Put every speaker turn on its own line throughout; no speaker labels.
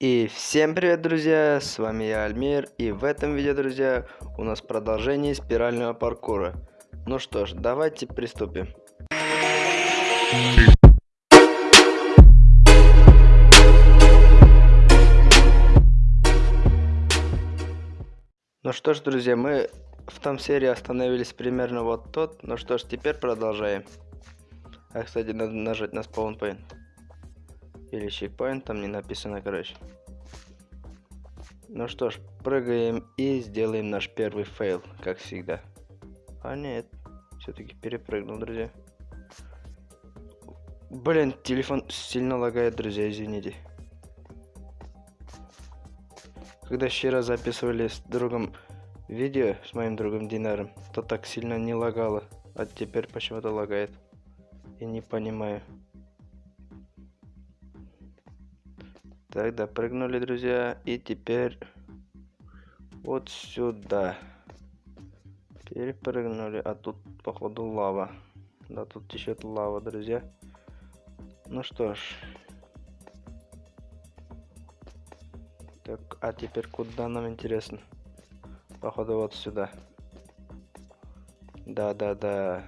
И всем привет, друзья! С вами я, Альмир, и в этом видео, друзья, у нас продолжение спирального паркура. Ну что ж, давайте приступим. Ну что ж, друзья, мы в том серии остановились примерно вот тут. Ну что ж, теперь продолжаем. А, кстати, надо нажать на спаунпоинт. Или checkpoint, там не написано, короче. Ну что ж, прыгаем и сделаем наш первый fail, как всегда. А нет, все-таки перепрыгнул, друзья. Блин, телефон сильно лагает, друзья, извините. Когда вчера записывали с другом видео, с моим другом Динаром, то так сильно не лагало, а теперь почему-то лагает. И не понимаю. Так, допрыгнули, друзья. И теперь вот сюда. Перепрыгнули. А тут, походу, лава. Да, тут течет лава, друзья. Ну что ж. Так, а теперь куда нам интересно? Походу, вот сюда. Да-да-да.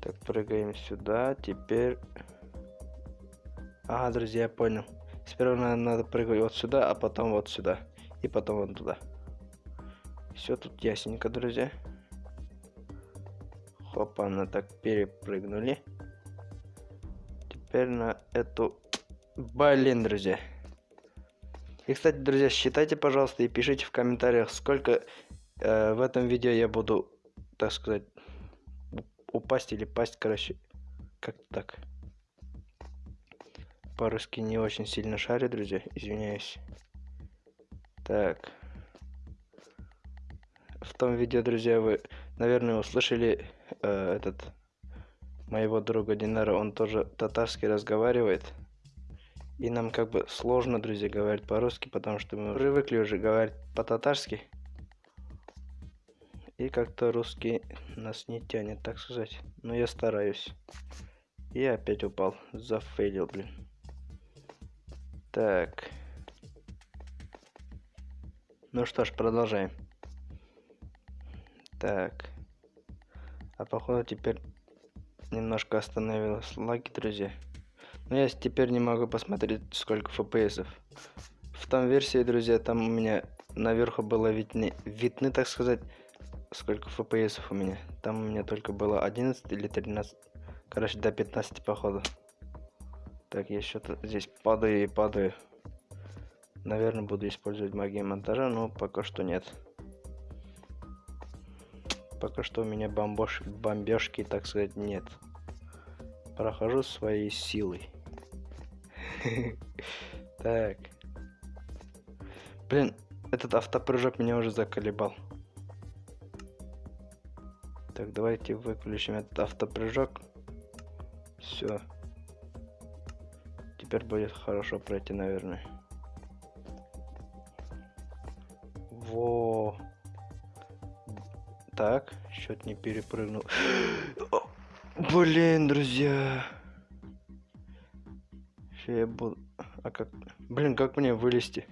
Так, прыгаем сюда. Теперь Ага, друзья, я понял. Сперва надо, надо прыгать вот сюда, а потом вот сюда. И потом вот туда. Все тут ясненько, друзья. Хопа, на так перепрыгнули. Теперь на эту... Блин, друзья. И, кстати, друзья, считайте, пожалуйста, и пишите в комментариях, сколько э, в этом видео я буду, так сказать, упасть или пасть, короче, как-то так по-русски не очень сильно шарю, друзья, извиняюсь. Так. В том видео, друзья, вы, наверное, услышали э, этот моего друга Динара, он тоже татарский разговаривает. И нам как бы сложно, друзья, говорить по-русски, потому что мы привыкли уже говорить по-татарски. И как-то русский нас не тянет, так сказать. Но я стараюсь. И опять упал. Зафейлил, блин. Так. Ну что ж, продолжаем. Так. А походу теперь немножко остановилась лаги, друзья. Но я теперь не могу посмотреть, сколько фпсов. В том версии, друзья, там у меня наверху было видны, видны, так сказать, сколько фпсов у меня. Там у меня только было 11 или 13. Короче, до 15 походу. Так, я что-то здесь падаю и падаю. Наверное, буду использовать магию монтажа, но пока что нет. Пока что у меня бомбош... бомбежки, так сказать, нет. Прохожу своей силой. Так. Блин, этот автопрыжок меня уже заколебал. Так, давайте выключим этот автопрыжок. Все. Теперь будет хорошо пройти, наверное. Во. Так, счет не перепрыгнул. Блин, друзья. Я буду... А как... Блин, как мне вылезти?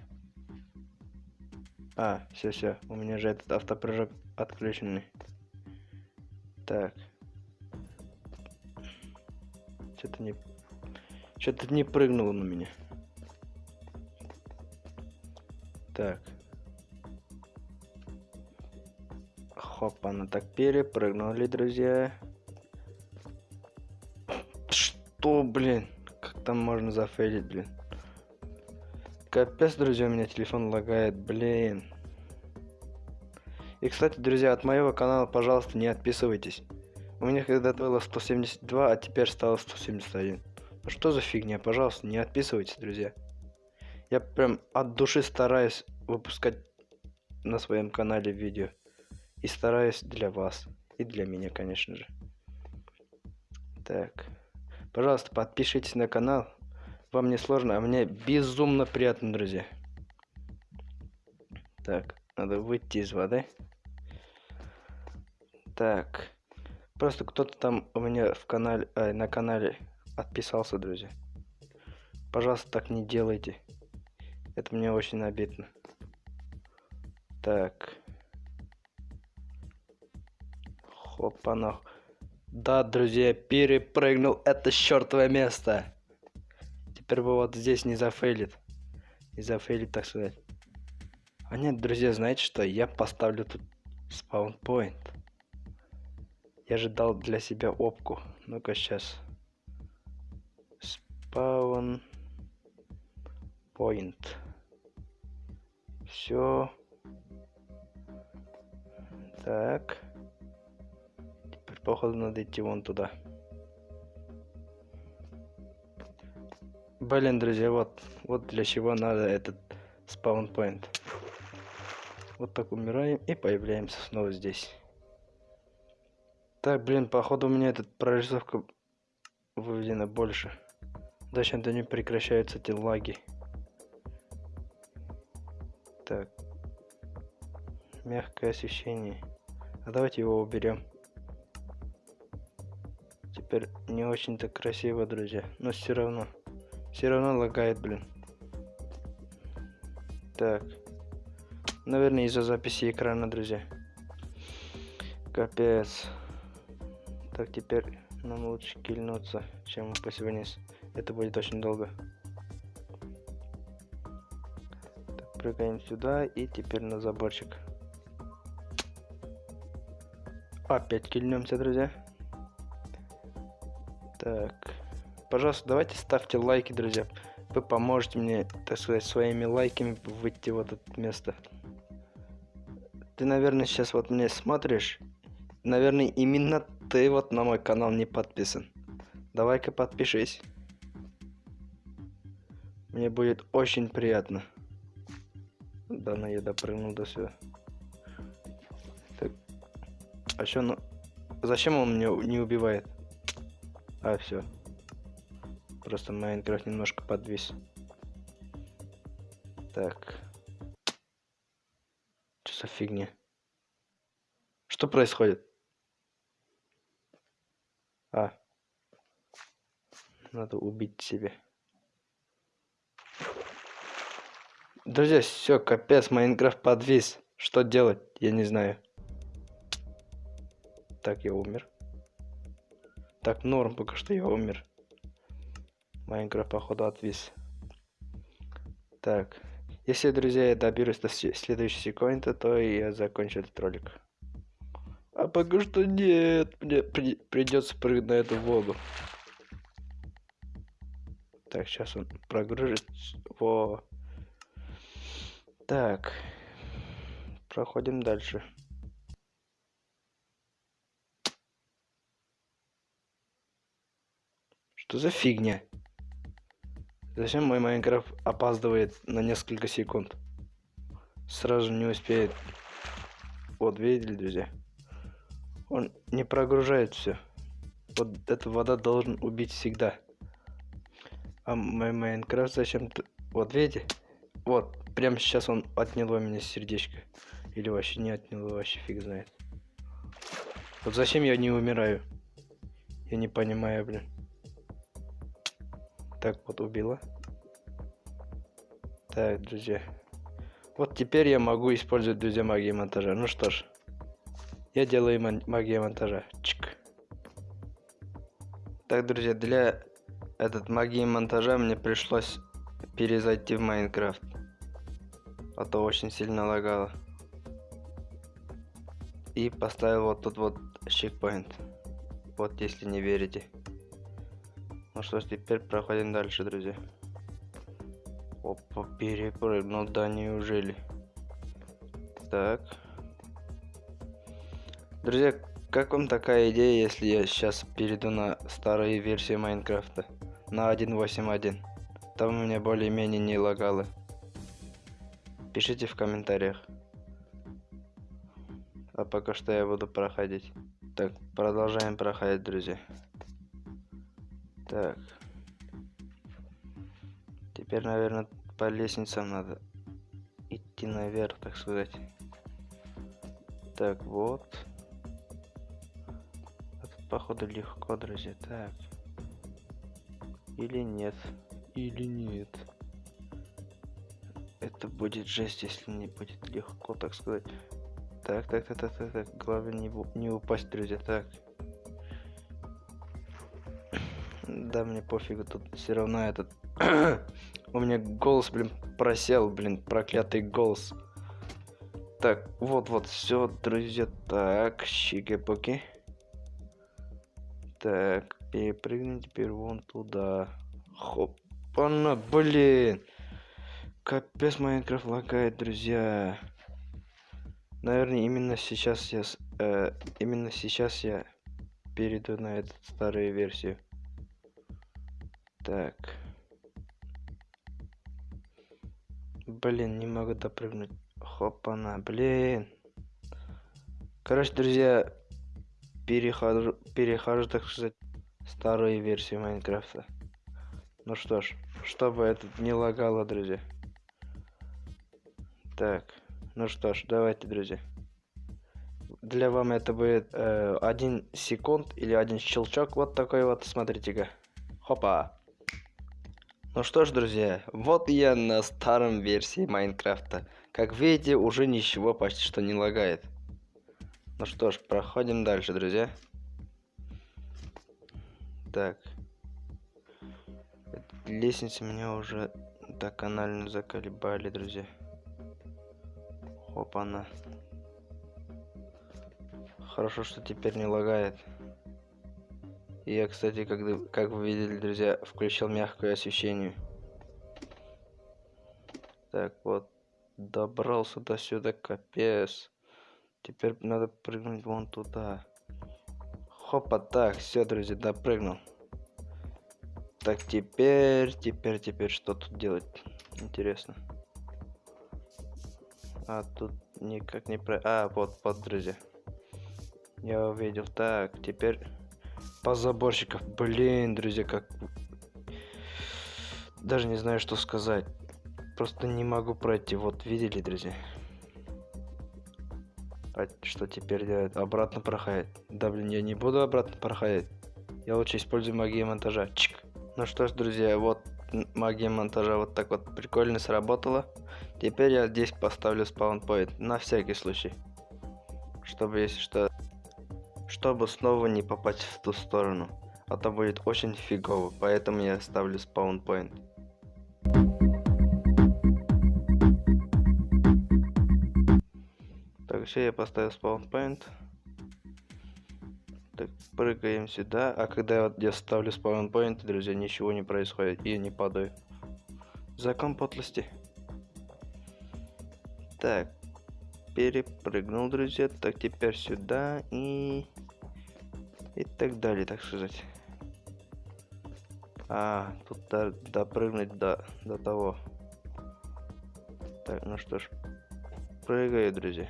А, все, все. У меня же этот автопрыжок отключенный. Так. Что-то не что-то не прыгнуло на меня. Так. Хоп, она так перепрыгнули, друзья. Что, блин? Как там можно зафейлить, блин? Капец, друзья, у меня телефон лагает, блин. И, кстати, друзья, от моего канала, пожалуйста, не отписывайтесь. У меня когда-то было 172, а теперь стало 171. Что за фигня? Пожалуйста, не отписывайтесь, друзья. Я прям от души стараюсь выпускать на своем канале видео. И стараюсь для вас. И для меня, конечно же. Так. Пожалуйста, подпишитесь на канал. Вам не сложно, а мне безумно приятно, друзья. Так, надо выйти из воды. Так. Просто кто-то там у меня в канале, э, на канале отписался, друзья. Пожалуйста, так не делайте. Это мне очень обидно. Так. Хопана. Да, друзья, перепрыгнул это чертовое место. Теперь бы вот здесь не зафейлит. Не зафейлит, так сказать. А нет, друзья, знаете что? Я поставлю тут спаунпоинт. Я же дал для себя опку. Ну-ка сейчас. Спаун point. Все. Так. Теперь, походу, надо идти вон туда. Блин, друзья, вот, вот для чего надо этот спаунпоинт. Вот так умираем и появляемся снова здесь. Так, блин, походу у меня этот прорисовка выведена больше. Зачем-то не прекращаются эти лаги. Так. Мягкое освещение. А давайте его уберем. Теперь не очень-то красиво, друзья. Но все равно. Все равно лагает, блин. Так. Наверное, из-за записи экрана, друзья. Капец. Так, теперь нам лучше кильнуться, чем упасть вниз. Это будет очень долго. прыгаем сюда и теперь на заборчик. Опять кильнемся, друзья. Так. Пожалуйста, давайте ставьте лайки, друзья. Вы поможете мне, так сказать, своими лайками выйти в это место. Ты, наверное, сейчас вот мне смотришь. Наверное, именно ты вот на мой канал не подписан. Давай-ка подпишись. Мне будет очень приятно. Да, на я допрыгнул до сюда. Так. А что, ну... Зачем он меня не убивает? А, все. Просто Майнкрафт немножко подвис. Так. Что за фигня? Что происходит? А. Надо убить себя. Друзья, все, капец, Майнкрафт подвис. Что делать? Я не знаю. Так, я умер. Так, норм, пока что я умер. Майнкрафт, походу, отвис. Так. Если, друзья, я доберусь до следующей секунды, то я закончу этот ролик. А пока что нет. Мне при придется прыгнуть на эту воду. Так, сейчас он прогрузит. Во. Так. Проходим дальше. Что за фигня? Зачем мой Майнкрафт опаздывает на несколько секунд? Сразу не успеет. Вот, видели, друзья? Он не прогружает все. Вот эта вода должен убить всегда. А мой Майнкрафт зачем-то... Вот, видите? Вот, прямо сейчас он отнял у меня сердечко. Или вообще не отнял, вообще фиг знает. Вот зачем я не умираю? Я не понимаю, блин. Так, вот убила. Так, друзья. Вот теперь я могу использовать, друзья, магию монтажа. Ну что ж. Я делаю магию монтажа. Чик. Так, друзья, для этот магии монтажа мне пришлось перезайти в Майнкрафт а то очень сильно лагало. И поставил вот тут вот чекпоинт. Вот если не верите. Ну что ж, теперь проходим дальше, друзья. Опа, перепрыгнул, да неужели? Так. Друзья, как вам такая идея, если я сейчас перейду на старые версии Майнкрафта? На 1.8.1. Там у меня более-менее не лагало. Пишите в комментариях. А пока что я буду проходить. Так, продолжаем проходить, друзья. Так. Теперь, наверное, по лестницам надо идти наверх, так сказать. Так, вот. Это, походу, легко, друзья. Так. Или нет. или нет? Это будет жесть, если не будет легко, так сказать. Так, так, так, так, так, так. Главное не, не упасть, друзья. Так. Да, мне пофигу, тут все равно этот... У меня голос, блин, просел, блин, проклятый голос. Так, вот-вот, все, друзья. Так, щики-поки. Так, перепрыгни теперь вон туда. Хоп. Она, блин. Капец, Майнкрафт лагает, друзья. Наверное, именно сейчас я... Э, именно сейчас я перейду на эту старую версию. Так. Блин, не могу допрыгнуть. Хопана, блин. Короче, друзья, перехожу, перехожу, так сказать, старую версию Майнкрафта. Ну что ж, чтобы это не лагало, друзья. Так, ну что ж, давайте, друзья. Для вам это будет э, один секунд или один щелчок. Вот такой вот, смотрите-ка. Хопа. Ну что ж, друзья, вот я на старом версии Майнкрафта. Как видите, уже ничего почти что не лагает. Ну что ж, проходим дальше, друзья. Так. Лестницы меня уже доконально заколебали, друзья. Опа-на. Хорошо, что теперь не лагает. Я, кстати, когда, как вы видели, друзья, включил мягкое освещение. Так, вот. Добрался до сюда, капец. Теперь надо прыгнуть вон туда. Хопа, так, все, друзья, допрыгнул. Так, теперь, теперь, теперь, что тут делать? Интересно. А, тут никак не про... А, вот, вот, друзья. Я увидел. Так, теперь по заборщиков. Блин, друзья, как... Даже не знаю, что сказать. Просто не могу пройти. Вот, видели, друзья? А что теперь делать? Обратно проходить. Да, блин, я не буду обратно проходить. Я лучше использую магию монтажа. Чик. Ну что ж, друзья, вот магия монтажа вот так вот прикольно сработала. Теперь я здесь поставлю спаунпоинт на всякий случай. Чтобы, если что, чтобы снова не попасть в ту сторону. А то будет очень фигово, поэтому я ставлю спаунпоинт. Так, все, я поставил спаунпоинт. Так, прыгаем сюда. А когда вот я ставлю спаунпоинт, друзья, ничего не происходит. И я не падаю. Закон подлости. Так, перепрыгнул, друзья. Так, теперь сюда и... И так далее, так сказать. А, тут до, допрыгнуть до, до того. Так, ну что ж. Прыгаю, друзья.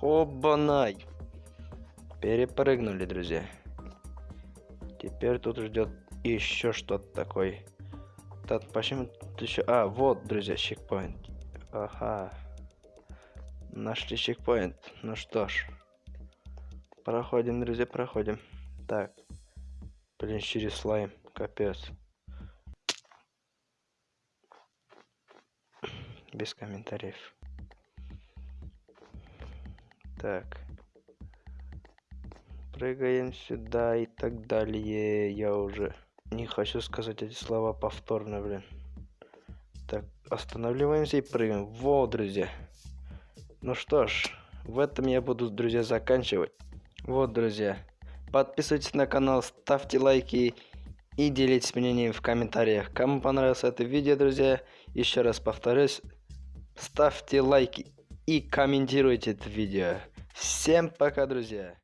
Хобанай! Перепрыгнули, друзья. Теперь тут ждет еще что-то такое. Так, почему тут еще... А, вот, друзья, чекпоинт. Ага. Нашли чекпоинт. Ну что ж. Проходим, друзья, проходим. Так. Блин, через слайм. Капец. Без комментариев. Так. Прыгаем сюда и так далее. Я уже не хочу сказать эти слова повторно, блин. Так, останавливаемся и прыгаем. Вот, друзья. Ну что ж, в этом я буду, друзья, заканчивать. Вот, друзья. Подписывайтесь на канал, ставьте лайки и делитесь мнением в комментариях. Кому понравилось это видео, друзья, еще раз повторюсь, ставьте лайки и комментируйте это видео. Всем пока, друзья.